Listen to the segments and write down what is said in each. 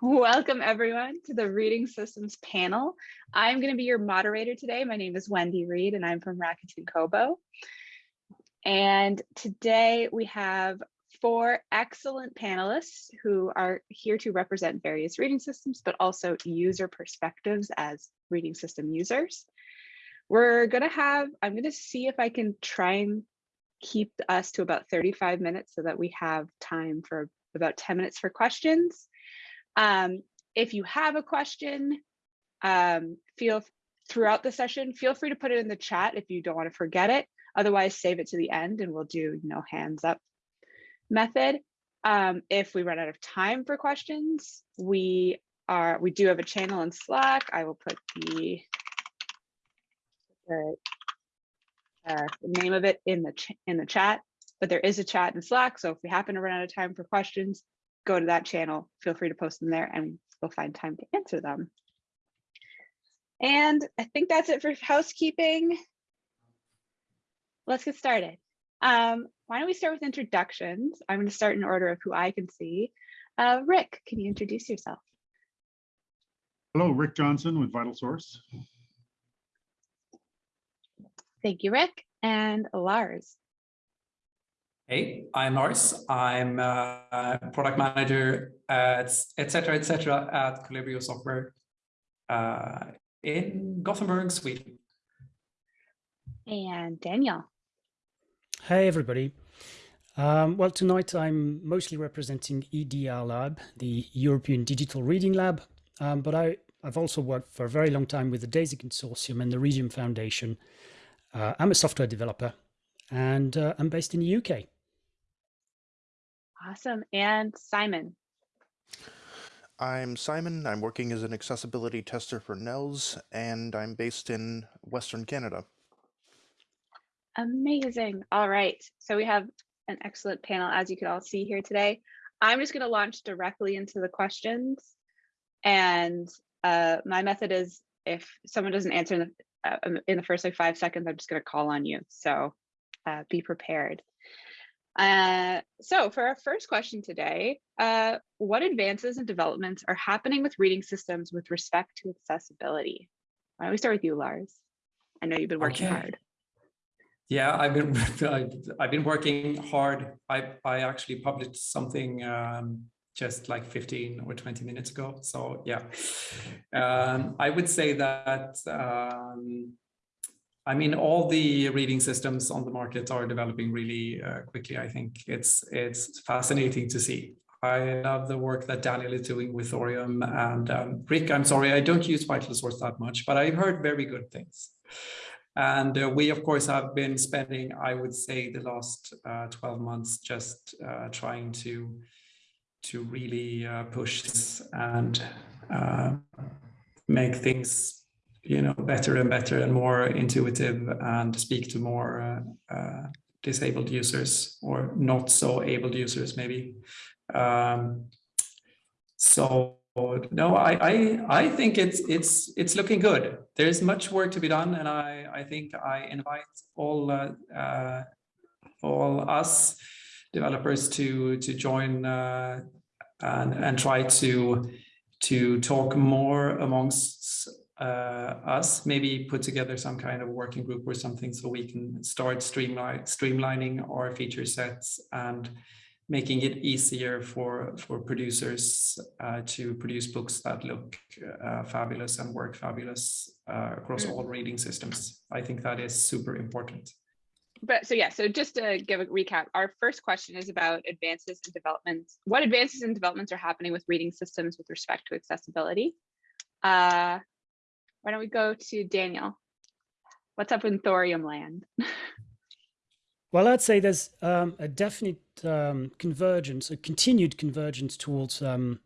Welcome everyone to the Reading Systems panel. I'm going to be your moderator today. My name is Wendy Reed and I'm from Rakuten Kobo. And today we have four excellent panelists who are here to represent various reading systems, but also user perspectives as reading system users. We're going to have, I'm going to see if I can try and keep us to about 35 minutes so that we have time for about 10 minutes for questions. Um, if you have a question, um, feel throughout the session, feel free to put it in the chat if you don't want to forget it. Otherwise, save it to the end and we'll do you know hands up method. Um, if we run out of time for questions, we are we do have a channel in Slack. I will put the, the, uh, the name of it in the in the chat. But there is a chat in Slack, so if we happen to run out of time for questions, go to that channel. Feel free to post them there, and we'll find time to answer them. And I think that's it for housekeeping. Let's get started. Um, why don't we start with introductions? I'm going to start in order of who I can see. Uh, Rick, can you introduce yourself? Hello, Rick Johnson with Vital Source. Thank you, Rick. And Lars. Hey, I'm Lars. I'm a product manager at etc. etc. at Colibrio Software uh, in Gothenburg, Sweden. And Daniel. Hey, everybody. Um, well, tonight I'm mostly representing EDR Lab, the European Digital Reading Lab, um, but I, I've also worked for a very long time with the DAISY Consortium and the Readium Foundation. Uh, I'm a software developer and uh, I'm based in the UK. Awesome. And Simon. I'm Simon. I'm working as an accessibility tester for NELS, and I'm based in Western Canada. Amazing. All right. So we have an excellent panel, as you can all see here today. I'm just going to launch directly into the questions. And uh, my method is if someone doesn't answer in the, uh, in the first like five seconds, I'm just going to call on you. So uh, be prepared. Uh, so for our first question today, uh, what advances and developments are happening with reading systems with respect to accessibility? Why don't we start with you, Lars? I know you've been working okay. hard. Yeah, I've been I've been working hard. I I actually published something um, just like 15 or 20 minutes ago. So yeah, um, I would say that um, I mean all the reading systems on the market are developing really uh, quickly. I think it's it's fascinating to see. I love the work that Daniel is doing with Thorium and um, Rick. I'm sorry, I don't use Vital Source that much, but I've heard very good things. And uh, we, of course, have been spending, I would say, the last uh, 12 months just uh, trying to to really uh, push this and uh, make things, you know, better and better and more intuitive and speak to more uh, disabled users or not so able users, maybe. Um, so no, I, I I think it's it's it's looking good. There's much work to be done, and I I think I invite all uh, uh, all us developers to to join uh, and and try to to talk more amongst uh, us. Maybe put together some kind of working group or something so we can start streamline streamlining our feature sets and making it easier for for producers uh, to produce books that look uh, fabulous and work fabulous uh, across all mm. reading systems. I think that is super important. But so yeah, so just to give a recap, our first question is about advances and developments. What advances and developments are happening with reading systems with respect to accessibility? Uh, why don't we go to Daniel? What's up in thorium land? Well, I'd say there's um, a definite um, convergence, a continued convergence towards um,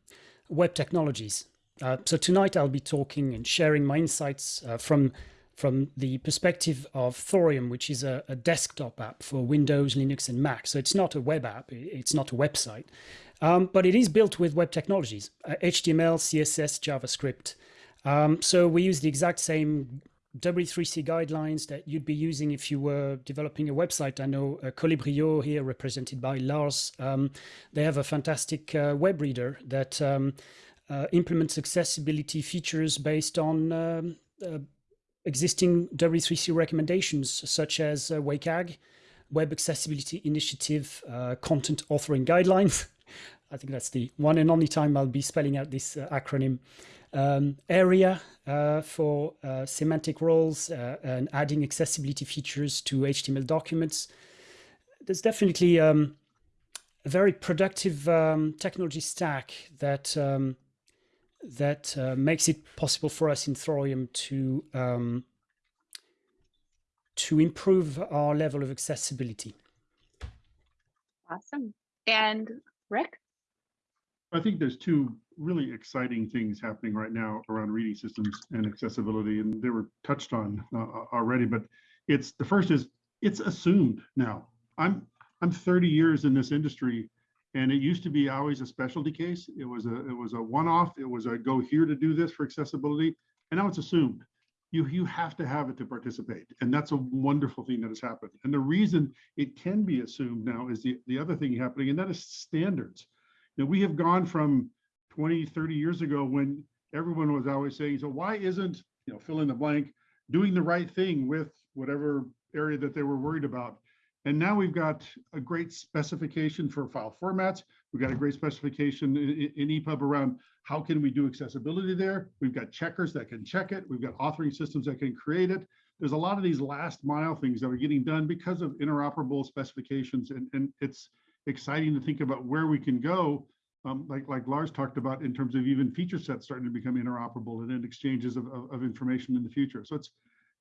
web technologies. Uh, so tonight I'll be talking and sharing my insights uh, from from the perspective of Thorium, which is a, a, desktop app for Windows, Linux, and Mac. So it's not a web app, it's not a website, um, but it is built with web technologies, uh, HTML, CSS, JavaScript. Um, so we use the exact same W3C guidelines that you'd be using if you were developing a website. I know uh, Colibrio here, represented by Lars, um, they have a fantastic uh, web reader that um, uh, implements accessibility features based on um, uh, existing W3C recommendations, such as uh, WCAG, Web Accessibility Initiative uh, Content Authoring Guidelines. I think that's the one and only time I'll be spelling out this acronym. Um, ARIA uh, for uh, semantic roles uh, and adding accessibility features to HTML documents. There's definitely um, a very productive um, technology stack that um, that uh, makes it possible for us in Thorium to um, to improve our level of accessibility. Awesome. And Rick? I think there's two really exciting things happening right now around reading systems and accessibility, and they were touched on uh, already. But it's the first is it's assumed now. I'm I'm 30 years in this industry, and it used to be always a specialty case. It was a it was a one-off. It was a go here to do this for accessibility, and now it's assumed. You you have to have it to participate, and that's a wonderful thing that has happened. And the reason it can be assumed now is the the other thing happening, and that is standards. Now we have gone from 20, 30 years ago when everyone was always saying, so why isn't, you know, fill in the blank, doing the right thing with whatever area that they were worried about. And now we've got a great specification for file formats. We've got a great specification in, EPUB around how can we do accessibility there. We've got checkers that can check it. We've got authoring systems that can create it. There's a lot of these last mile things that are getting done because of interoperable specifications. And, and it's exciting to think about where we can go um, like like Lars talked about in terms of even feature sets starting to become interoperable and then exchanges of, of, of information in the future. So it's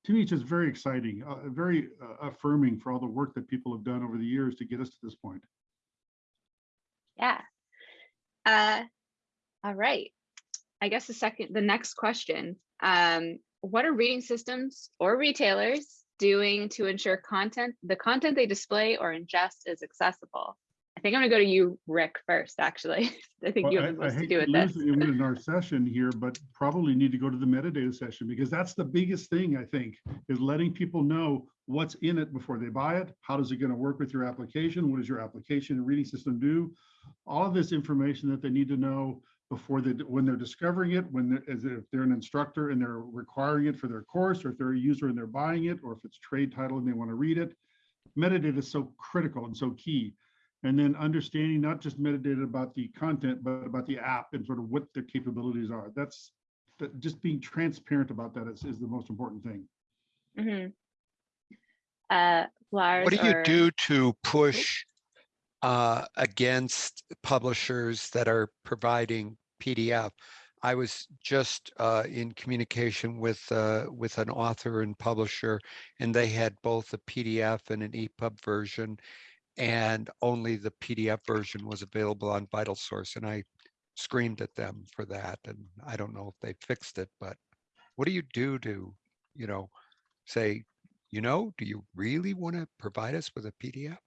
to me, it's just very exciting, uh, very uh, affirming for all the work that people have done over the years to get us to this point. Yeah. Uh, all right. I guess the second, the next question, um, what are reading systems or retailers doing to ensure content, the content they display or ingest is accessible? I think I'm gonna go to you, Rick, first, actually. I think Well, you have the I most to do with this. in our session here, but probably need to go to the metadata session because that's the biggest thing, I think, is letting people know what's in it before they buy it. How does it going to work with your application? What does your application and reading system do? All of this information that they need to know before they, when they're discovering it, when they're, as if they're an instructor and they're requiring it for their course, or if they're a user and they're buying it, or if it's trade title and they want to read it. Metadata is so critical and so key and then understanding not just metadata about the content, but about the app and sort of what their capabilities are. That's that just being transparent about that is, is the most important thing. Mhm. Uh, What do you or- do to push uh, against publishers that are providing PDF? I was just uh, in communication with uh, with an author and publisher, and they had both a PDF and an EPUB version, and only the PDF version was available on Vital Source, and I screamed at them for that. And I don't know if they fixed it, but what do you do to, you know, say, you know, do you really want to provide us with a PDF?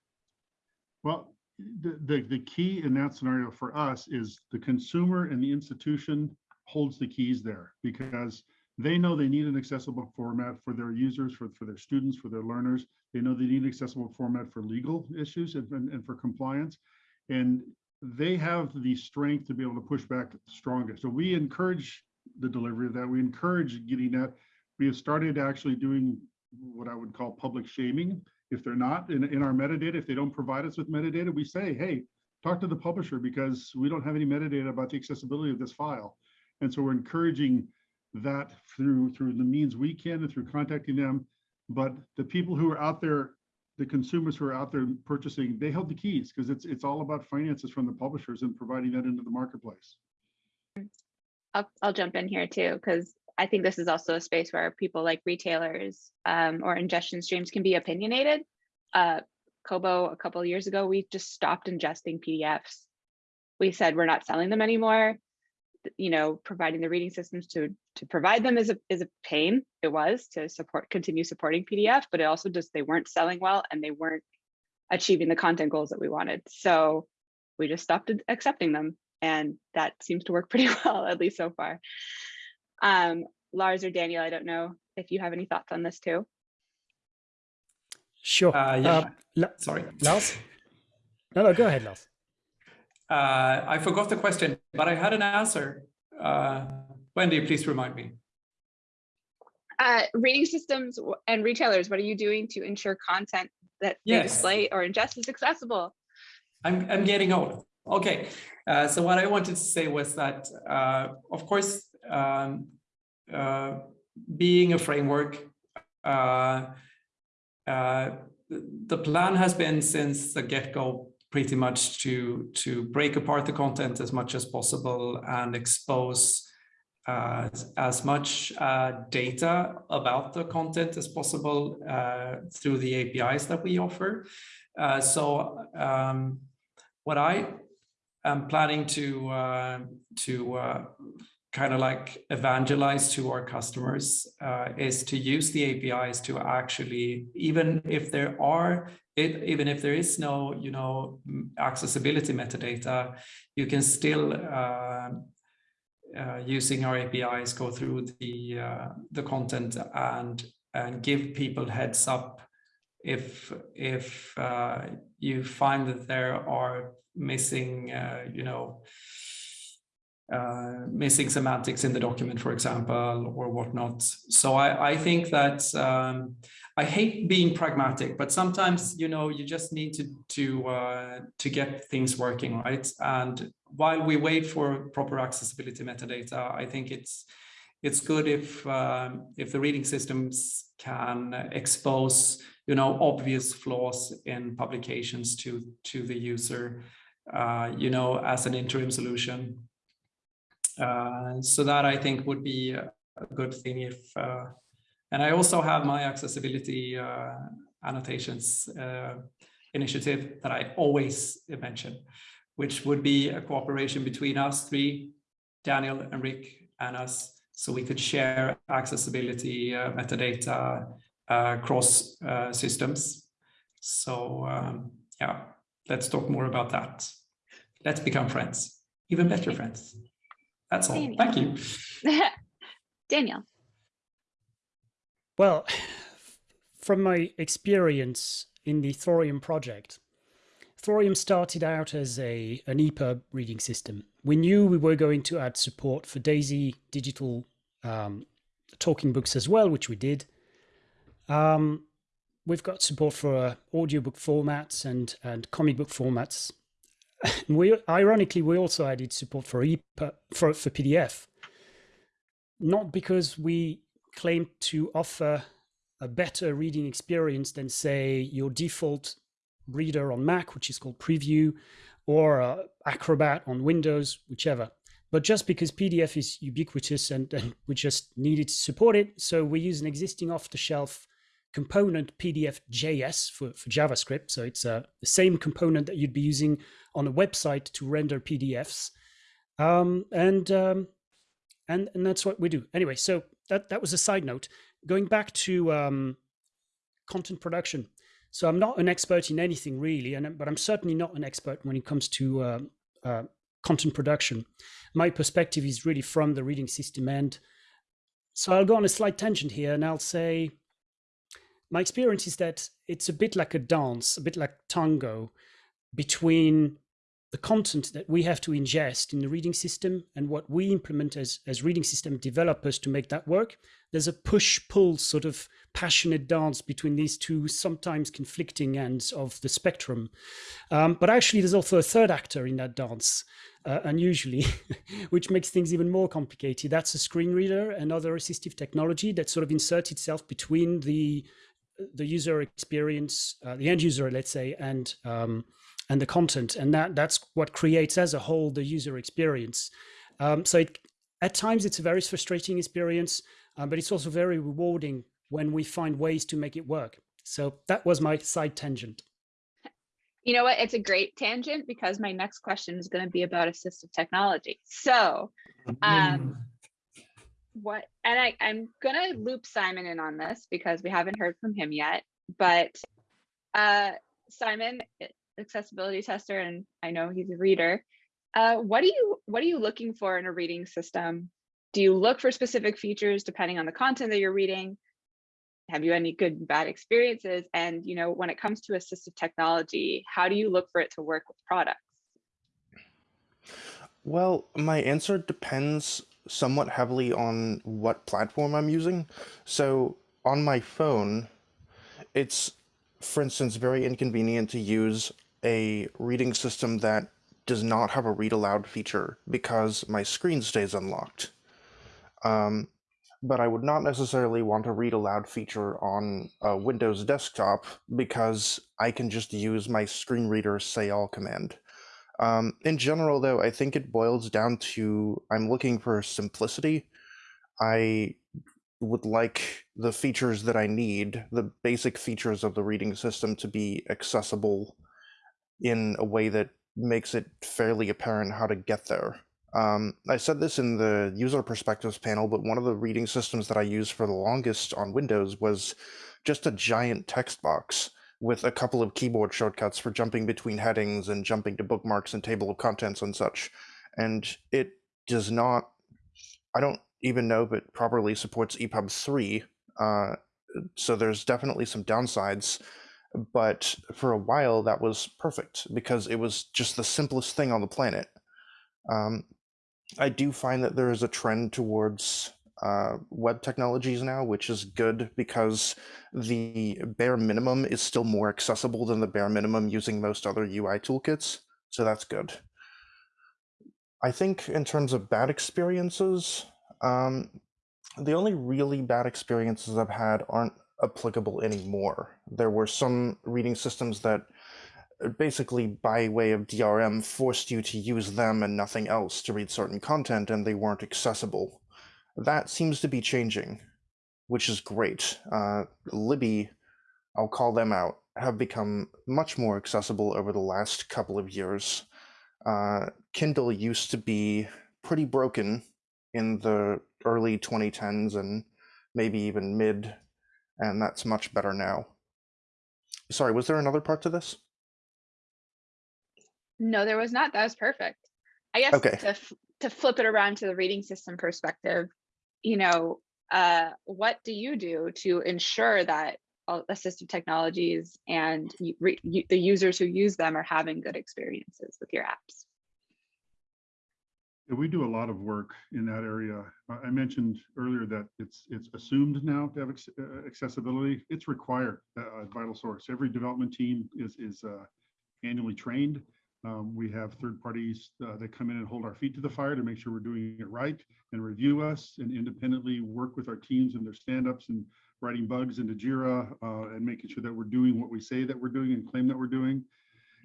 Well, the, the, the key in that scenario for us is the consumer and the institution holds the keys there because they know they need an accessible format for their users, for, for their students, for their learners. They know they need an accessible format for legal issues and, and, and for compliance. And they have the strength to be able to push back strongest. So we encourage the delivery of that. We encourage getting that. We have started actually doing what I would call public shaming. If they're not in, in our metadata, if they don't provide us with metadata, we say, hey, talk to the publisher because we don't have any metadata about the accessibility of this file. And so we're encouraging that through through the means we can and through contacting them. But the people who are out there, the consumers who are out there purchasing, they hold the keys because it's it's all about finances from the publishers and providing that into the marketplace. I'll, I'll jump in here too, because I think this is also a space where people like retailers um, or ingestion streams can be opinionated. Uh, Kobo, a couple years ago, we just stopped ingesting PDFs. We said we're not selling them anymore. Th- You know, providing the reading systems to to provide them is a is a pain. It was to support continue supporting PDF, but it also just they weren't selling well and they weren't achieving the content goals that we wanted. So we just stopped accepting them and that seems to work pretty well at least so far um lars or daniel i don't know if you have any thoughts on this too Sure. Uh, yeah. Uh, Sorry. Lars? No, no, go ahead, Lars. Uh, I forgot the question, but I had an answer. Uh, Wendy, please remind me. Uh, reading systems and retailers, what are you doing to ensure content that they display or ingest is accessible? I'm, I'm getting old. Okay, uh, so what I wanted to say was that, uh, of course, um, uh, being a framework, uh, uh, the plan has been since the get-go pretty much to to break apart the content as much as possible and expose uh, as much uh, data about the content as possible uh, through the APIs that we offer. Uh, so um, what I am planning to uh, to uh, kind of like evangelize to our customers is to use the APIs to actually, even if there are, it, even if there is no, you know, accessibility metadata, you can still uh, uh, using our APIs go through the uh, the content and and give people heads up if if uh, you find that there are missing uh, you know uh, missing semantics in the document, for example, or whatnot. So I, I think that um, I hate being pragmatic, but sometimes you know you just need to to uh, to get things working, right? And while we wait for proper accessibility metadata, I think it's it's good if um, if the reading systems can expose you know obvious flaws in publications to to the user, uh, you know, as an interim solution. Uh, so that I think would be a, good thing if, uh, and I also have my accessibility uh, annotations uh, initiative that I always mention, which would be a cooperation between us three, Daniel and Rick and us, so we could share accessibility uh, metadata uh, across uh, systems. So um, yeah, let's talk more about that. Let's become friends, even better friends. That's all. Thank you. Daniel. Well, from my experience in the Thorium project, Thorium started out as a an EPUB reading system. We knew we were going to add support for DAISY digital um, talking books as well, which we did. Um, we've got support for uh, audiobook formats and and comic book formats. we ironically we also added support for EPUB for, for PDF. Not because we claim to offer a better reading experience than say your default reader on Mac, which is called Preview, or uh, Acrobat on Windows, whichever. But just because PDF is ubiquitous and, and we just needed to support it, so we use an existing off-the-shelf component PDF JS for, for JavaScript. So it's uh, the same component that you'd be using on a website to render PDFs. Um, and um, and and that's what we do anyway so that that was a side note. Going back to um, content production. So i'm not an expert in anything really and but i'm certainly not an expert when it comes to uh, uh, content production. My perspective is really from the reading system end so i'll go on a slight tangent here and i'll say my experience is that it's a bit like a dance a bit like tango between the content that we have to ingest in the reading system and what we implement as, as reading system developers to make that work. There's a push pull sort of passionate dance between these two sometimes conflicting ends of the spectrum. Um, but actually, there's also a third actor in that dance, uh, unusually, which makes things even more complicated. That's a screen reader and other assistive technology that sort of inserts itself between the the user experience, uh, the end user, let's say, and um, and the content and that that's what creates as a whole the user experience um, so it, at times it's a very frustrating experience um, but it's also very rewarding when we find ways to make it work so that was my side tangent You know what? It's a great tangent because my next question is going to be about assistive technology. So, um, what, and I, I'm going to loop Simon in on this because we haven't heard from him yet. But uh, Simon, accessibility tester, and I know he's a reader. Uh, what do you what are you looking for in a reading system? Do you look for specific features depending on the content that you're reading? Have you any good and bad experiences? And you know, when it comes to assistive technology, how do you look for it to work with products? Well, my answer depends somewhat heavily on what platform I'm using. So on my phone, it's, for instance, very inconvenient to use a reading system that does not have a read aloud feature because my screen stays unlocked. Um, but I would not necessarily want a read aloud feature on a Windows desktop because I can just use my screen reader say all command. Um, in general, though, I think it boils down to I'm looking for simplicity. I would like the features that I need, the basic features of the reading system, to be accessible in a way that makes it fairly apparent how to get there. Um, I said this in the user perspectives panel, but one of the reading systems that I used for the longest on Windows was just a giant text box with a couple of keyboard shortcuts for jumping between headings and jumping to bookmarks and table of contents and such. And it does not, I don't even know if it properly supports EPUB 3. Uh, so there's definitely some downsides. But for a while, that was perfect because it was just the simplest thing on the planet. Um, I do find that there is a trend towards uh, web technologies now, which is good because the bare minimum is still more accessible than the bare minimum using most other UI toolkits. So that's good. I think in terms of bad experiences, um, the only really bad experiences I've had aren't applicable anymore. There were some reading systems that uh, basically by way of DRM forced you to use them and nothing else to read certain content and they weren't accessible. That seems to be changing, which is great. Uh, Libby, I'll call them out, have become much more accessible over the last couple of years. Uh, Kindle used to be pretty broken in the early 2010s and maybe even mid, and that's much better now. Sorry, was there another part to this? No, there was not. That was perfect. I guess Okay. to to flip it around to the reading system perspective, you know, uh, what do you do to ensure that all assistive technologies and re, the users who use them are having good experiences with your apps? We do a lot of work in that area. I mentioned earlier that it's it's assumed now to have acc- uh, accessibility. It's required uh, at Vital Source. Every development team is is uh, annually trained. Um, we have third parties uh, that come in and hold our feet to the fire to make sure we're doing it right and review us and independently work with our teams and their stand-ups and writing bugs into Jira uh, and making sure that we're doing what we say that we're doing and claim that we're doing.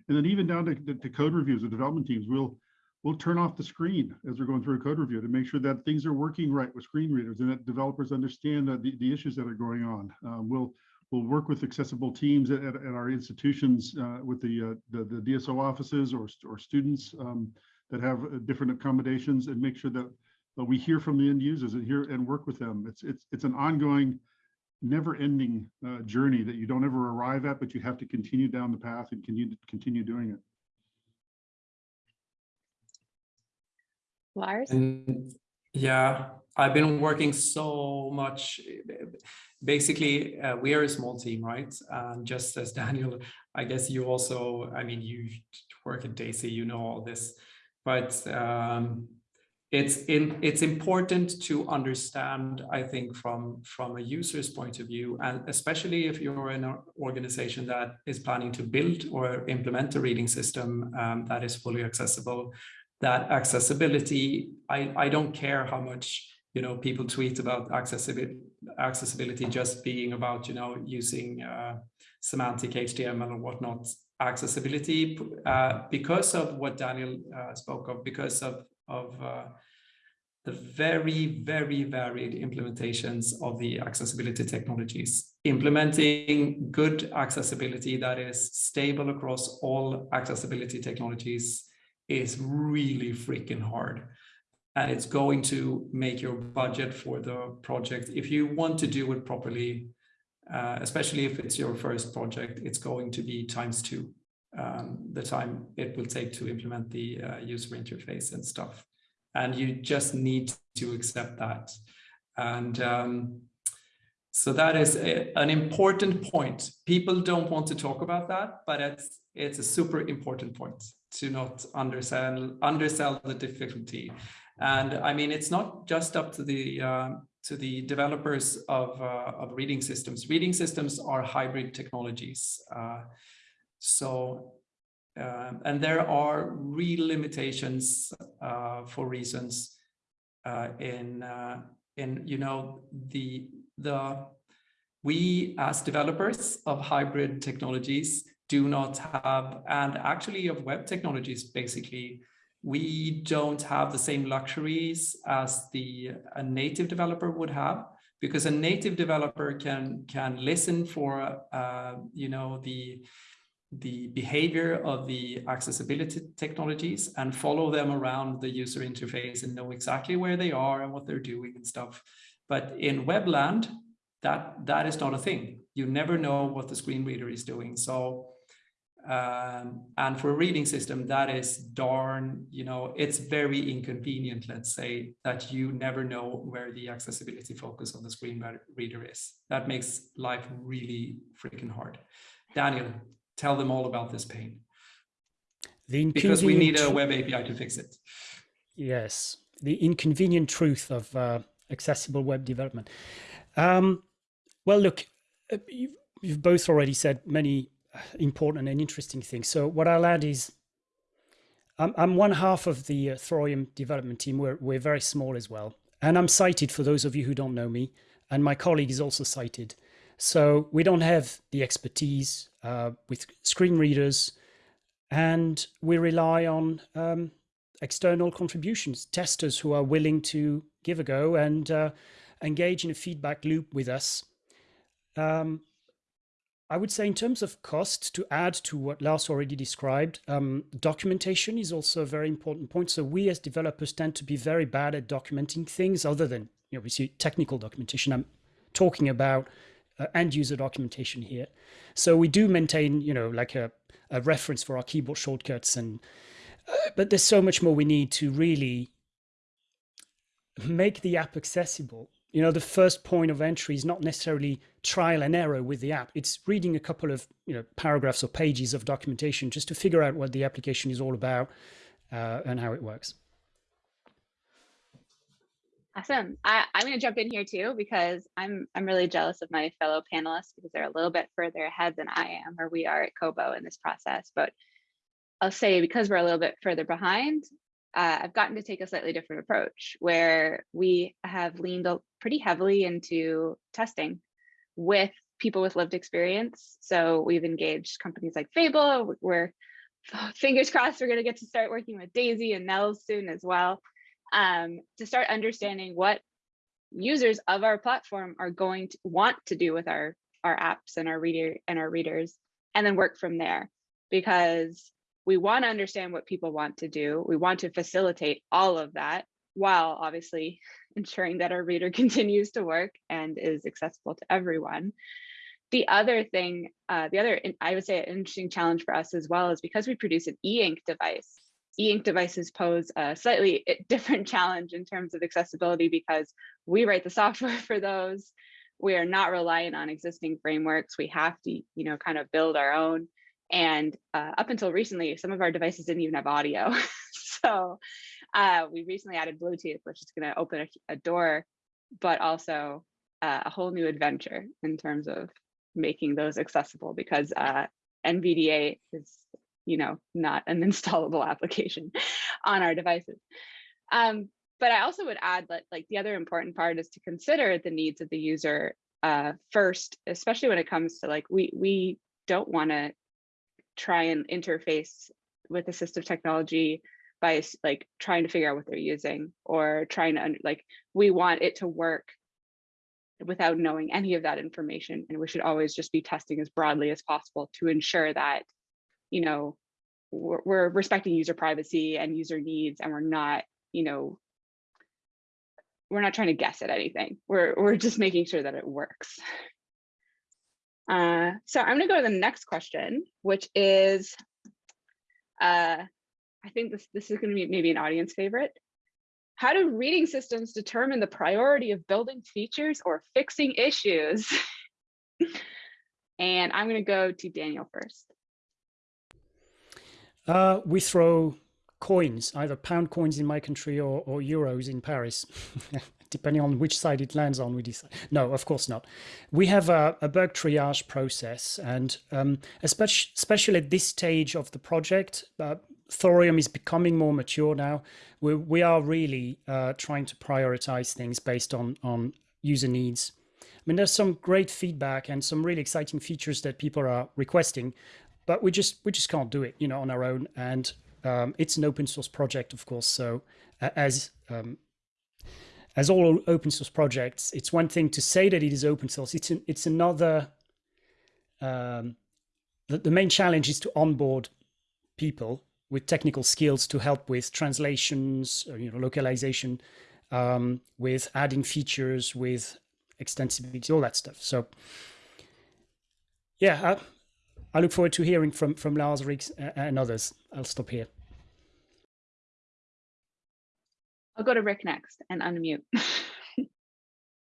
And then even down to, to, code reviews of development teams, we'll we'll turn off the screen as we're going through a code review to make sure that things are working right with screen readers and that developers understand the, the issues that are going on. Um, we'll we'll work with accessible teams at, at, at our institutions uh, with the, uh, the, the DSO offices or or students um, that have uh, different accommodations and make sure that we hear from the end users and hear and work with them. It's it's it's an ongoing, never-ending uh, journey that you don't ever arrive at, but you have to continue down the path and continue continue doing it. Lars? And yeah, I've been working so much. Basically, uh, we are a small team, right? And just as Daniel, I guess you also, I mean, you work at Daisy, you know all this, but um, it's in, it's important to understand, I think, from from a user's point of view, and especially if you're in an organization that is planning to build or implement a reading system um, that is fully accessible that accessibility, I, I don't care how much you know people tweet about accessibility accessibility just being about you know using uh, semantic HTML or whatnot. Accessibility uh, because of what Daniel uh, spoke of, because of of uh, the very very varied implementations of the accessibility technologies. Implementing good accessibility that is stable across all accessibility technologies is really freaking hard. And it's going to make your budget for the project if you want to do it properly uh, especially if it's your first project it's going to be times two um, the time it will take to implement the uh, user interface and stuff. And you just need to accept that. And um, so that is a, an important point. People don't want to talk about that but it's it's a super important point to not undersell undersell the difficulty. And I mean, it's not just up to the uh, to the developers of uh, of reading systems. Reading systems are hybrid technologies. Uh, so, um, and there are real limitations uh, for reasons uh, in uh, in you know the the we as developers of hybrid technologies do not have and actually of web technologies basically we don't have the same luxuries as the a native developer would have because a native developer can can listen for uh, you know the the behavior of the accessibility technologies and follow them around the user interface and know exactly where they are and what they're doing and stuff. But in webland, that that is not a thing. You never know what the screen reader is doing. So um, and for a reading system, that is darn, you know, it's very inconvenient, let's say, that you never know where the accessibility focus of the screen reader is. That makes life really freaking hard. Daniel, tell them all about this pain. The because we need a web API to fix it. Yes, the inconvenient truth of uh, accessible web development. Um, well, look, uh, you've, you've both already said many important and interesting things. So what I'll add is I'm, I'm one half of the uh, Thorium development team. We're, we're very small as well. And I'm sighted for those of you who don't know me. And my colleague is also sighted. So we don't have the expertise uh, with screen readers. And we rely on um, external contributions, testers who are willing to give a go and uh, engage in a feedback loop with us. Um, I would say in terms of cost, to add to what Lars already described, um, documentation is also a very important point. So we as developers tend to be very bad at documenting things other than, you know, we see technical documentation. I'm talking about uh, end user documentation here. So we do maintain, you know, like a, a reference for our keyboard shortcuts and, uh, but there's so much more we need to really make the app accessible you know the first point of entry is not necessarily trial and error with the app. It's reading a couple of you know paragraphs or pages of documentation just to figure out what the application is all about uh, and how it works. Awesome. I, i'm going to jump in here too because i'm i'm really jealous of my fellow panelists because they're a little bit further ahead than i am or we are at kobo in this process. But i'll say because we're a little bit further behind uh, I've gotten to take a slightly different approach where we have leaned pretty heavily into testing with people with lived experience. So we've engaged companies like Fable. We're fingers crossed we're going to get to start working with Daisy and Nels soon as well um, to start understanding what users of our platform are going to want to do with our our apps and our reader and our readers and then work from there because we want to understand what people want to do. We want to facilitate all of that while obviously ensuring that our reader continues to work and is accessible to everyone. The other thing, uh, the other, I would say an interesting challenge for us as well is because we produce an e-ink device, e-ink devices pose a slightly different challenge in terms of accessibility because we write the software for those. We are not reliant on existing frameworks. We have to, you know, kind of build our own. And uh, up until recently, some of our devices didn't even have audio. so uh, we recently added Bluetooth, which is going to open a, a, door, but also uh, a whole new adventure in terms of making those accessible because uh, NVDA is, you know, not an installable application on our devices. Um, but I also would add that like the other important part is to consider the needs of the user uh, first, especially when it comes to like we we don't want to try and interface with assistive technology by like trying to figure out what they're using or trying to like we want it to work without knowing any of that information and we should always just be testing as broadly as possible to ensure that you know we're, we're respecting user privacy and user needs and we're not you know we're not trying to guess at anything. We're we're just making sure that it works uh, so I'm going to go to the next question, which is, uh, I think this, this is going to be maybe an audience favorite. How do reading systems determine the priority of building features or fixing issues? and I'm going to go to Daniel first. Uh, we throw coins, either pound coins in my country or, or euros in Paris, depending on which side it lands on. We decide. No, of course not. We have a, a bug triage process, and um, especially, especially at this stage of the project, uh, Thorium is becoming more mature now. We, we are really uh, trying to prioritize things based on on user needs. I mean, there's some great feedback and some really exciting features that people are requesting, but we just we just can't do it, you know, on our own. And um, it's an open source project, of course. So uh, as um, as all open source projects, it's one thing to say that it is open source. It's an, it's another. Um, the, the main challenge is to onboard people with technical skills to help with translations, or, you know, localization, um, with adding features, with extensibility, all that stuff. So, yeah, I, I look forward to hearing from from Lars, Riggs, and others. I'll stop here. I'll go to Rick next and unmute.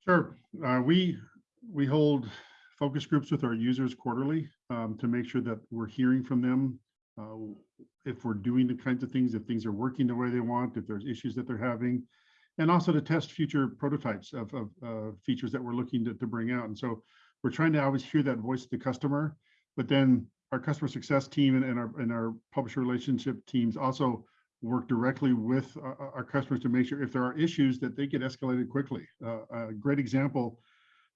Sure. Uh, we, we hold focus groups with our users quarterly um, to make sure that we're hearing from them. Uh, if we're doing the kinds of things, if things are working the way they want, if there's issues that they're having, and also to test future prototypes of, of uh, features that we're looking to, to bring out. And so we're trying to always hear that voice of the customer, but then our customer success team and, and our and our publisher relationship teams also work directly with our, our, customers to make sure if there are issues that they get escalated quickly. Uh, a great example,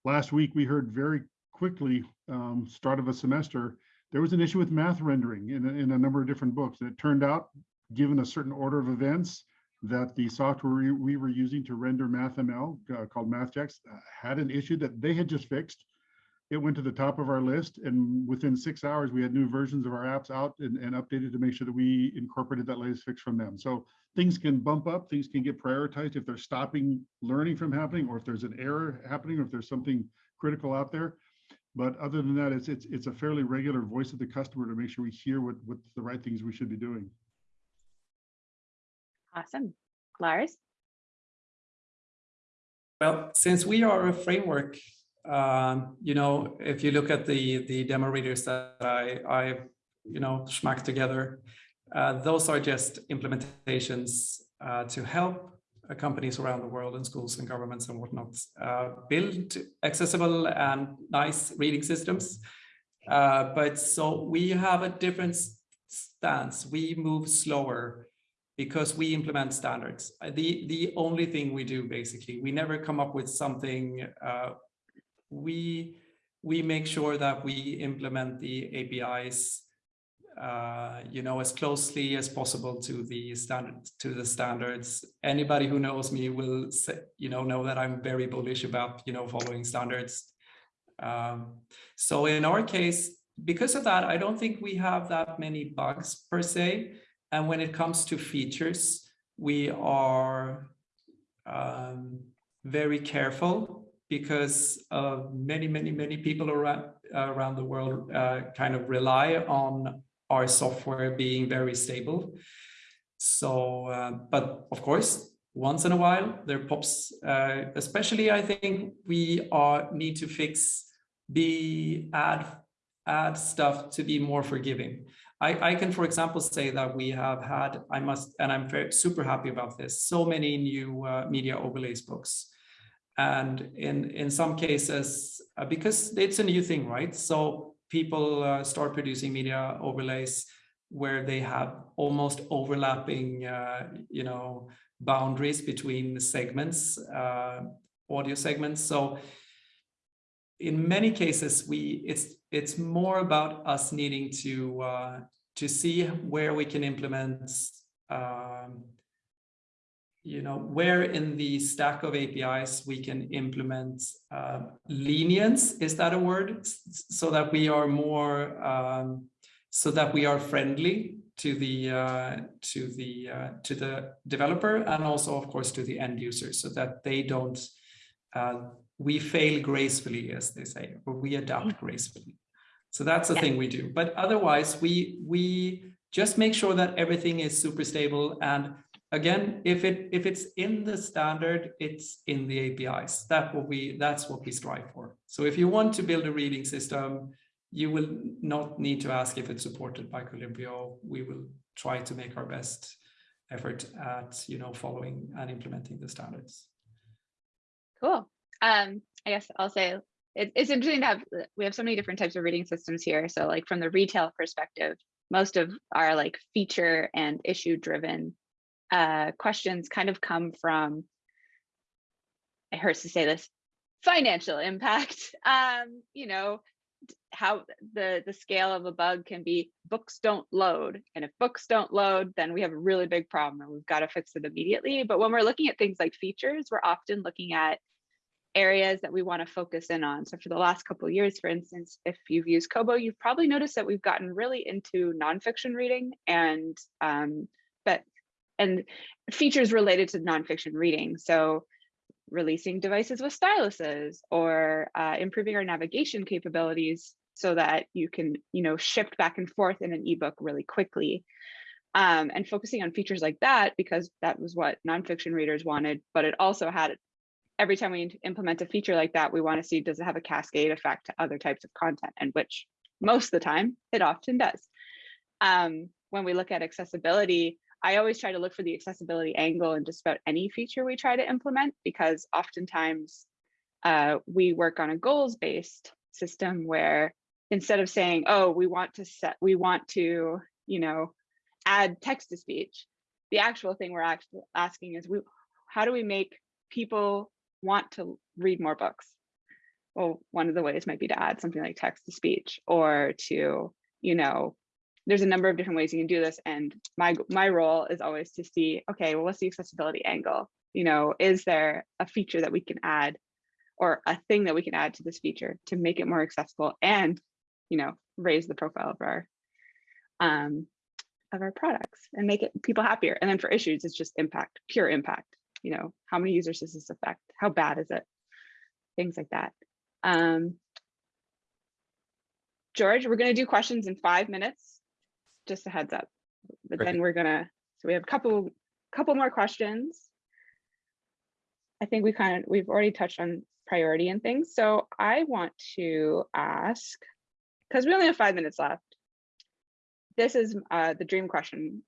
last week we heard very quickly, um, start of a semester, there was an issue with math rendering in a, in a number of different books. And it turned out, given a certain order of events, that the software we, we were using to render MathML uh, called MathJax uh, had an issue that they had just fixed it went to the top of our list and within six hours we had new versions of our apps out and, and, updated to make sure that we incorporated that latest fix from them. So things can bump up things can get prioritized if they're stopping learning from happening or if there's an error happening or if there's something critical out there. But other than that it's it's, it's a fairly regular voice of the customer to make sure we hear what what the right things we should be doing. Awesome. Lars? Well since we are a framework um, you know, if you look at the the demo readers that I, I you know, smack together, uh, those are just implementations uh, to help uh, companies around the world and schools and governments and whatnot uh, build accessible and nice reading systems. Uh, but so we have a different stance. We move slower because we implement standards. The, the only thing we do basically, we never come up with something uh, we we make sure that we implement the APIs, uh, you know, as closely as possible to the standard to the standards. Anybody who knows me will, say, you know, know that I'm very bullish about, you know, following standards. Um, so in our case, because of that, I don't think we have that many bugs per se. And when it comes to features, we are um, very careful because uh, many, many, many people around, around the world uh, kind of rely on our software being very stable. So, uh, but of course, once in a while there pops, uh, especially I think we are need to fix, the add, add stuff to be more forgiving. I, I can, for example, say that we have had, I must, and I'm very super happy about this, so many new uh, media overlays books and in, in some cases, uh, because it's a new thing, right? So people uh, start producing media overlays where they have almost overlapping, uh, you know, boundaries between the segments, uh, audio segments. So in many cases, we it's it's more about us needing to uh, to see where we can implement um, you know, where in the stack of APIs we can implement uh, lenience, is that a word? So that we are more, um, so that we are friendly to the uh, to the uh, to the developer and also, of course, to the end user, so that they don't uh, we fail gracefully, as they say, or we adapt mm. gracefully. So that's the yeah. thing we do. But otherwise, we we just make sure that everything is super stable and again, if it if it's in the standard, it's in the APIs. That what we that's what we strive for. So if you want to build a reading system, you will not need to ask if it's supported by Colibrio. We will try to make our best effort at you know following and implementing the standards. Cool. Um, I guess I'll say it, it's interesting to have we have so many different types of reading systems here. So like from the retail perspective, most of our like feature and issue driven uh, questions kind of come from it hurts to say this financial impact. Um you know how the the scale of a bug can be books don't load. And if books don't load then we have a really big problem and we've got to fix it immediately. But when we're looking at things like features we're often looking at areas that we want to focus in on. So for the last couple of years for instance if you've used kobo you've probably noticed that we've gotten really into nonfiction reading and um but and features related to nonfiction reading so releasing devices with styluses or uh, improving our navigation capabilities so that you can, you know, shift back and forth in an ebook really quickly. Um, and focusing on features like that because that was what nonfiction readers wanted, but it also had every time we implement a feature like that, we want to see does it have a cascade effect to other types of content, and which most of the time it often does. Um, when we look at accessibility, I always try to look for the accessibility angle in just about any feature we try to implement because oftentimes uh, we work on a goals based system where instead of saying, oh, we want to set, we want to, you know, add text to speech, the actual thing we're actually asking is, we, how do we make people want to read more books? Well, one of the ways might be to add something like text to speech or to, you know, there's a number of different ways you can do this. And my my role is always to see, okay, well, what's the accessibility angle? You know, is there a feature that we can add or a thing that we can add to this feature to make it more accessible and, you know, raise the profile of our um, of our products and make it people happier. And then for issues, it's just impact, pure impact. You know, how many users does this affect? How bad is it? Things like that. Um, George, we're going to do questions in five minutes just a heads up. But Great. then we're gonna, so we have a couple, couple more questions. I think we kind of, we've already touched on priority and things. So I want to ask, because we only have five minutes left. This is uh, the dream question.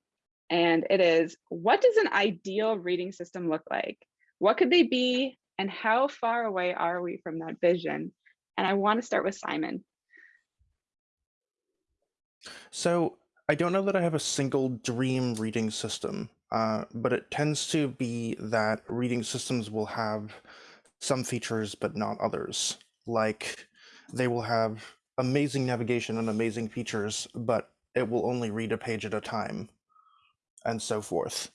And it is, what does an ideal reading system look like? What could they be? And how far away are we from that vision? And I want to start with Simon. So I don't know that I have a single dream reading system, uh, but it tends to be that reading systems will have some features but not others. Like they will have amazing navigation and amazing features, but it will only read a page at a time, and so forth.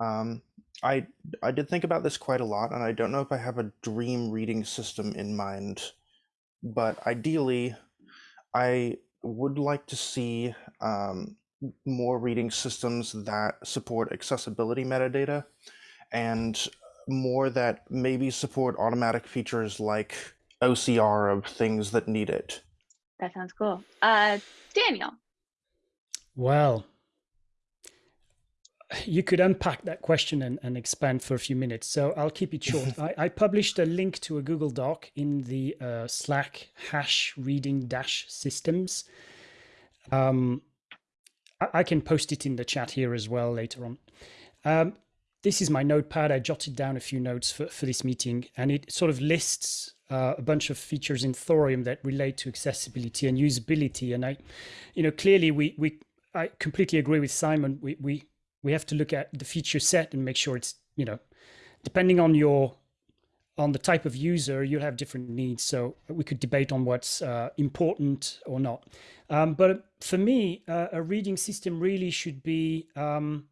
Um, I I did think about this quite a lot, and I don't know if I have a dream reading system in mind, but ideally, I would like to see um, more reading systems that support accessibility metadata and more that maybe support automatic features like OCR of things that need it. That sounds cool. Uh, Daniel. Well, you could unpack that question and, and expand for a few minutes. So I'll keep it short. I, I, published a link to a Google Doc in the uh, Slack hash reading dash systems. Um, I, I, can post it in the chat here as well later on. Um, this is my notepad. I jotted down a few notes for, for this meeting and it sort of lists uh, a bunch of features in Thorium that relate to accessibility and usability. And I, you know, clearly we, we, I completely agree with Simon. We, we, we have to look at the feature set and make sure it's, you know, depending on your, on the type of user, you'll have different needs. So we could debate on what's uh, important or not. Um, but for me, uh, a reading system really should be um,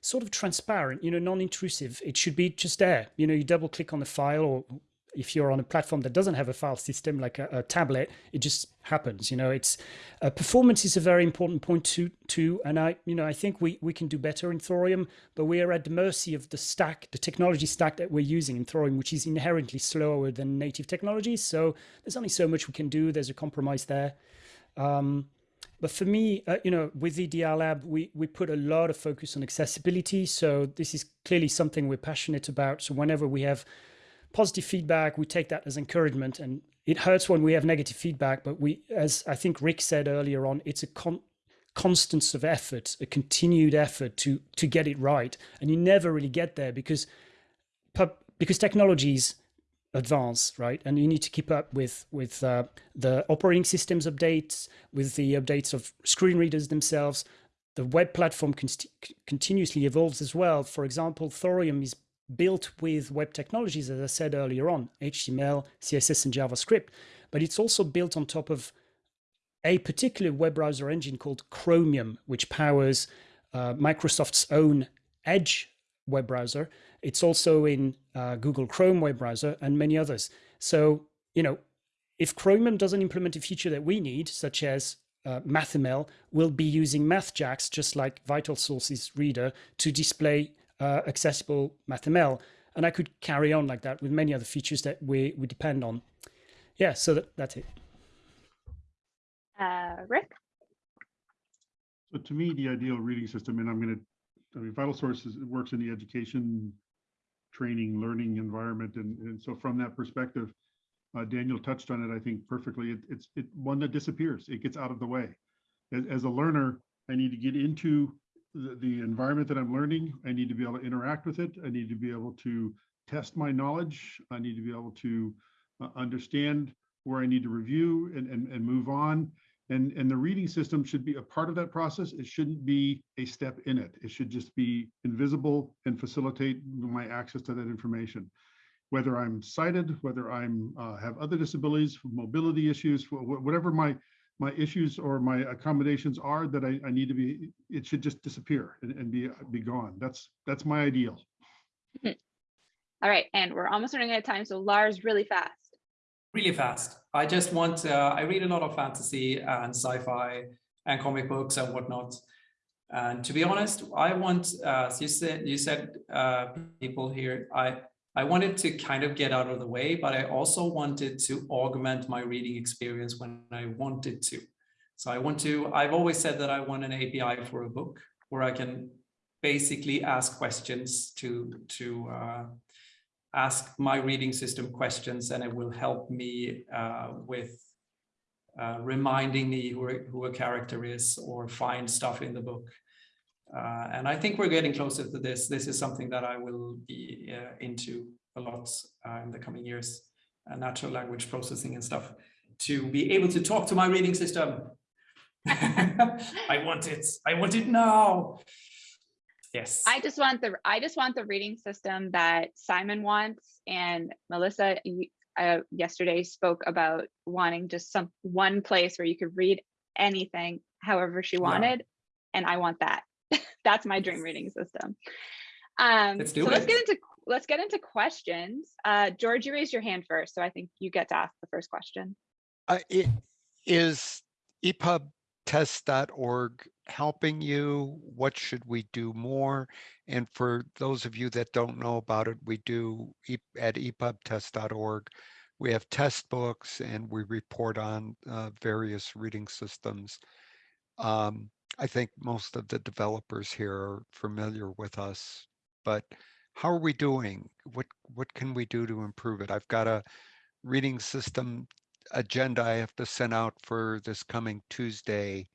sort of transparent, you know, non-intrusive. It should be just there. You know, you double click on the file or if you're on a platform that doesn't have a file system like a, a tablet, it just happens. You know, it's uh, performance is a very important point to to, and I, you know, I think we we can do better in Thorium, but we are at the mercy of the stack, the technology stack that we're using in Thorium, which is inherently slower than native technologies. So there's only so much we can do. There's a compromise there. Um, but for me, uh, you know, with EDR Lab, we, we put a lot of focus on accessibility. So this is clearly something we're passionate about. So whenever we have positive feedback, we take that as encouragement. And it hurts when we have negative feedback, but we, as I think Rick said earlier on, it's a con constant of effort, a continued effort to to get it right, and you never really get there because because technologies advance, right? And you need to keep up with with uh, the operating systems updates, with the updates of screen readers themselves. The web platform con continuously evolves as well. For example, Thorium is built with web technologies, as I said earlier on, HTML, CSS, and JavaScript, but it's also built on top of a particular web browser engine called Chromium, which powers uh, Microsoft's own Edge web browser. It's also in uh, Google Chrome web browser and many others. So, you know, if Chromium doesn't implement a feature that we need, such as uh, MathML, we'll be using MathJax, just like VitalSource's reader, to display uh, accessible MathML. And I could carry on like that with many other features that we, we depend on. Yeah, so that, that's it. Uh, Rick? So to me, the ideal reading system, and I'm going to, I mean, Vital Sources works in the education, training, learning environment. And, and so from that perspective, uh, Daniel touched on it, I think perfectly. It, it's it, one that disappears. It gets out of the way. As, as a learner, I need to get into the, the environment that I'm learning. I need to be able to interact with it. I need to be able to test my knowledge. I need to be able to uh, understand where I need to review and, and, and move on. And, and the reading system should be a part of that process. It shouldn't be a step in it. It should just be invisible and facilitate my access to that information. Whether I'm sighted, whether I'm uh, have other disabilities, mobility issues, whatever my my issues or my accommodations are that I, I need to be, it should just disappear and, and be be gone. That's that's my ideal. All right, and we're almost running out of time. So Lars, really fast. Really fast. I just want, uh, I read a lot of fantasy and sci-fi and comic books and whatnot. And to be honest, I want, uh, you said, you said uh, people here, I, I wanted to kind of get out of the way, but I also wanted to augment my reading experience when I wanted to. So I want to, I've always said that I want an API for a book where I can basically ask questions to, to uh, ask my reading system questions and it will help me uh, with uh, reminding me who, who a character is or find stuff in the book. Uh, and I think we're getting closer to this. This is something that I will be uh, into a lot uh, in the coming years, uh, natural language processing and stuff, to be able to talk to my reading system. I want it. I want it now. Yes. I just want the I just want the reading system that Simon wants and Melissa uh, yesterday spoke about wanting just some one place where you could read anything however she wanted yeah. and I want that. That's my dream reading system. Um let's so it. let's get into let's get into questions. Uh George, you raised your hand first, so I think you get to ask the first question. Uh, it is epubtest.org helping you? What should we do more? And for those of you that don't know about it, we do at epubtest.org. We have test books and we report on uh, various reading systems. Um, I think most of the developers here are familiar with us, but how are we doing? What what can we do to improve it? I've got a reading system agenda I have to send out for this coming Tuesday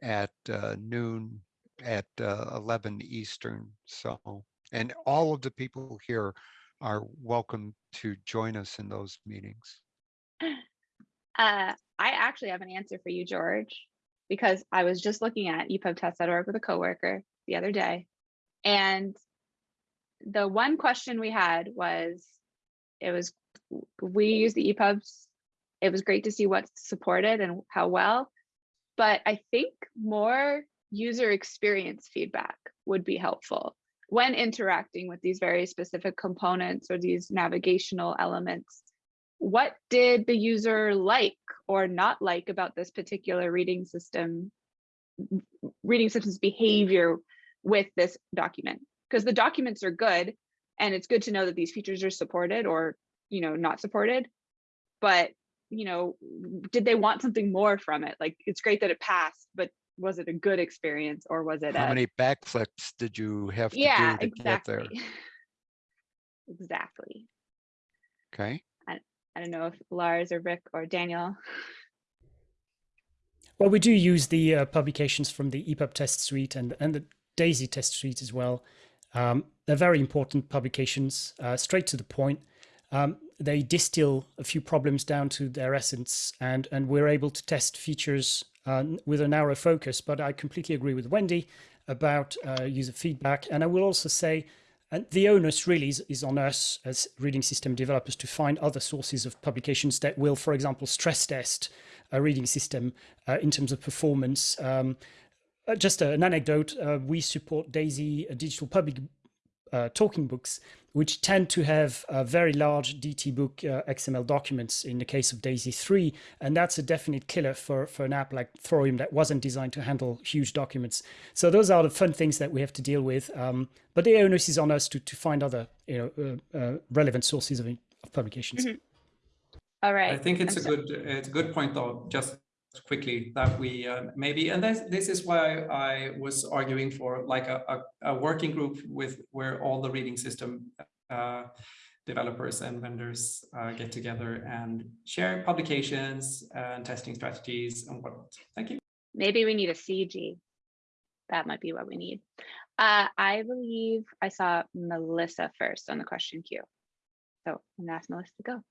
at uh, noon at uh, 11 Eastern. So, and all of the people here are welcome to join us in those meetings. Uh, I actually have an answer for you, George, because I was just looking at epubtest.org with a coworker the other day. And the one question we had was, it was, we use the EPUBs. It was great to see what's supported and how well, but I think more user experience feedback would be helpful when interacting with these very specific components or these navigational elements. What did the user like or not like about this particular reading system, reading system's behavior with this document? Because the documents are good and it's good to know that these features are supported or you know not supported but you know, did they want something more from it? Like, it's great that it passed, but was it a good experience or was it How a, many backflips did you have to yeah, do to exactly. get there? exactly. Okay. I don't know if Lars or Rick or Daniel. Well, we do use the uh, publications from the EPUB test suite and, and the DAISY test suite as well. Um, they're very important publications, uh, straight to the point. Um, they distill a few problems down to their essence, and, and we're able to test features uh, with a narrow focus. But I completely agree with Wendy about uh, user feedback. And I will also say, and the onus really is, is on us as reading system developers to find other sources of publications that will, for example, stress test a reading system uh, in terms of performance. Um, uh, just an anecdote, uh, we support DAISY uh, digital public uh, talking books, which tend to have uh, very large DTBook uh, XML documents in the case of DAISY 3. And that's a definite killer for, for an app like Thorium that wasn't designed to handle huge documents. So those are the fun things that we have to deal with. Um, but the onus is on us to, to find other you know, uh, uh, relevant sources of, of publications. Mhm. All right. I think it's I'm a so- good it's a good point though. Just quickly that we uh, maybe and this this is why I was arguing for like a, a, a working group with where all the reading system developers and vendors uh, get together and share publications and testing strategies and whatnot. Thank you. Maybe we need a CG. That might be what we need. Uh, I believe I saw Melissa first on the question queue. So I'm gonna ask Melissa to go.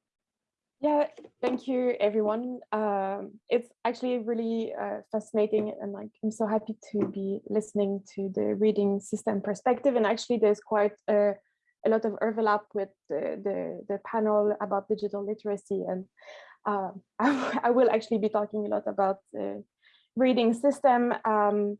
Yeah, thank you, everyone. Um, it's actually really uh, fascinating, and like I'm so happy to be listening to the reading system perspective. And actually, there's quite a, a lot of overlap with the, the the panel about digital literacy, and uh, I, I will actually be talking a lot about the reading system. Um,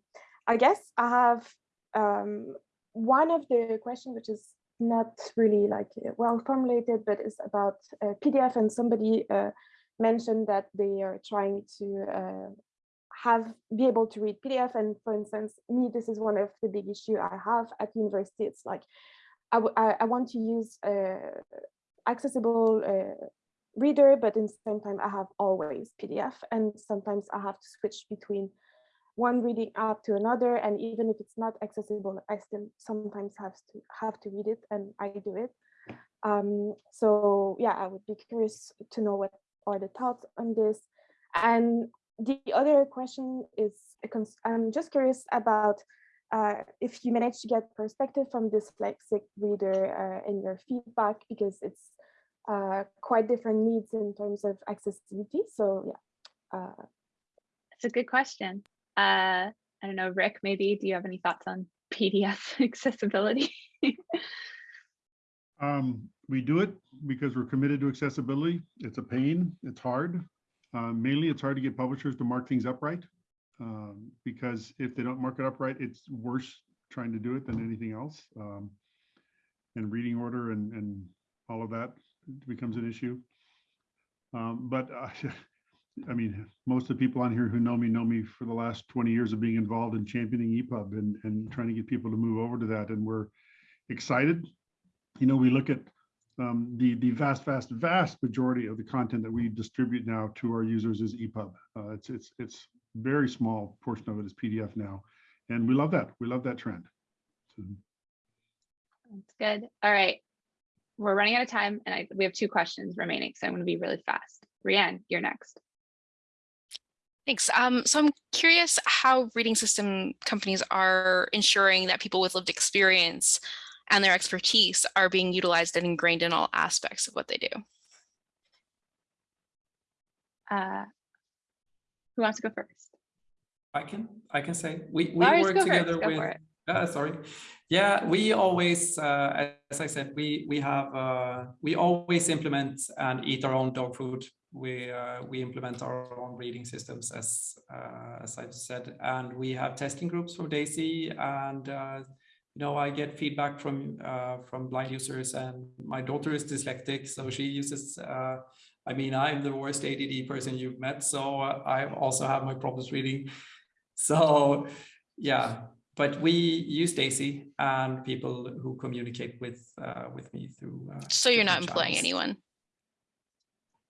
I guess I have um, one of the questions, which is not really like uh, well formulated, but it's about uh, PDF. And somebody uh, mentioned that they are trying to have be able to read PDF. And for instance, me, this is one of the big issue I have at university. It's like I, I, I want to use uh, accessible uh, reader, but in the same time, I have always PDF, and sometimes I have to switch between one reading app to another and even if it's not accessible i still sometimes have to have to read it and i do it. Um, so yeah i would be curious to know what are the thoughts on this. And the other question is i'm just curious about uh, if you manage to get perspective from dyslexic reader uh, in your feedback because it's uh, quite different needs in terms of accessibility so yeah uh, It's a good question. Uh, I don't know, Rick, maybe, do you have any thoughts on PDF accessibility? Um, we do it because we're committed to accessibility. It's a pain, it's hard. Uh, mainly, it's hard to get publishers to mark things up right. Um, because if they don't mark it up right, it's worse trying to do it than anything else. Um, and reading order and, and all of that becomes an issue. Um, but uh, I mean, most of the people on here who know me know me for the last 20 years of being involved in championing EPUB and, and trying to get people to move over to that. And we're excited. You know, we look at um, the, the vast, vast, vast majority of the content that we distribute now to our users is EPUB. Uh, it's, it's, it's very small portion of it is PDF now. And we love that. We love that trend. So, That's good. All right. We're running out of time and I, we have two questions remaining, so I'm going to be really fast. Rianne, you're next. Thanks. Um, so I'm curious how reading system companies are ensuring that people with lived experience and their expertise are being utilized and ingrained in all aspects of what they do. Uh, who wants to go first? I can I can say we we Lars, work together with uh, sorry. Yeah we always uh, as I said we we have uh, we always implement and eat our own dog food. We uh, we implement our own reading systems as uh, as I've said. And we have testing groups for Daisy and uh, you know I get feedback from uh, from blind users and my daughter is dyslexic so she uses uh, I mean I'm the worst ADD person you've met so I also have my problems reading so yeah, but we use Daisy and people who communicate with uh, with me through. Uh, So you're not employing channels. anyone.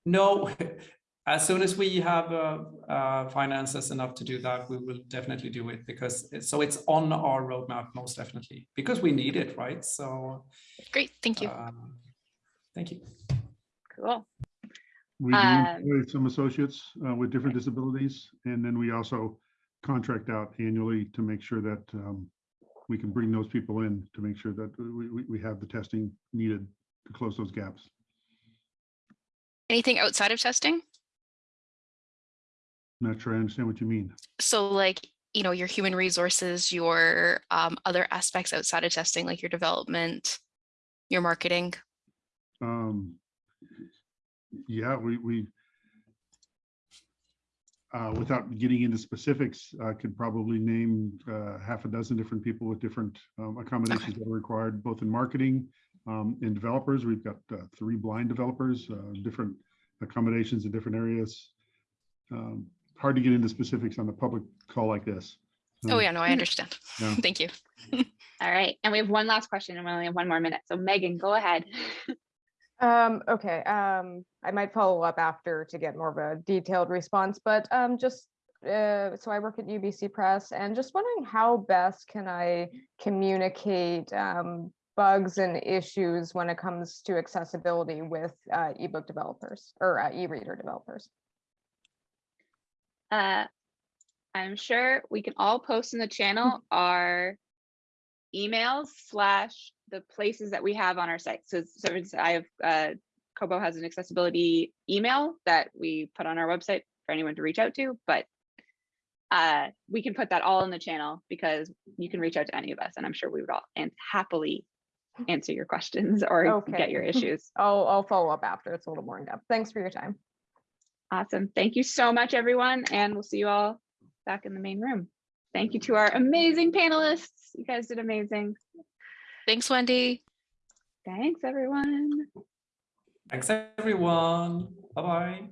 No, as soon as we have uh, uh, finances enough to do that, we will definitely do it because it, so it's on our roadmap most definitely because we need it, right? So Great, thank you. um, thank you. Cool. We do Um, employ some associates uh, with different disabilities, and then we also contract out annually to make sure that um, we can bring those people in to make sure that we, we, we have the testing needed to close those gaps. Anything outside of testing? Not sure I understand what you mean. So like, you know, your human resources, your um, other aspects outside of testing, like your development, your marketing. Um, yeah, we, we, uh, without getting into specifics, I could probably name, uh, half a dozen different people with different, um, accommodations that are required, both in marketing, um, and developers. We've got, uh, three blind developers, uh, different accommodations in different areas. Um, hard to get into specifics on a public call like this. Oh yeah, no, I understand. Yeah. Thank you. All right, and we have one last question and we only have one more minute. So Megan, go ahead. Um, okay, um, I might follow up after to get more of a detailed response, but um, just uh, so I work at UBC Press and just wondering how best can I communicate um, bugs and issues when it comes to accessibility with uh, ebook developers or uh, e-reader developers. Uh, I'm sure we can all post in the channel our emails slash the places that we have on our site. So, so I have, uh, Kobo has an accessibility email that we put on our website for anyone to reach out to, but uh, we can put that all in the channel because you can reach out to any of us and I'm sure we would all and happily answer your questions or Okay. get your issues. I'll, I'll follow up after. It's a little more in depth. Thanks for your time. Awesome. Thank you so much, everyone. And we'll see you all back in the main room. Thank you to our amazing panelists. You guys did amazing. Thanks, Wendy. Thanks, everyone. Thanks, everyone. Bye-bye.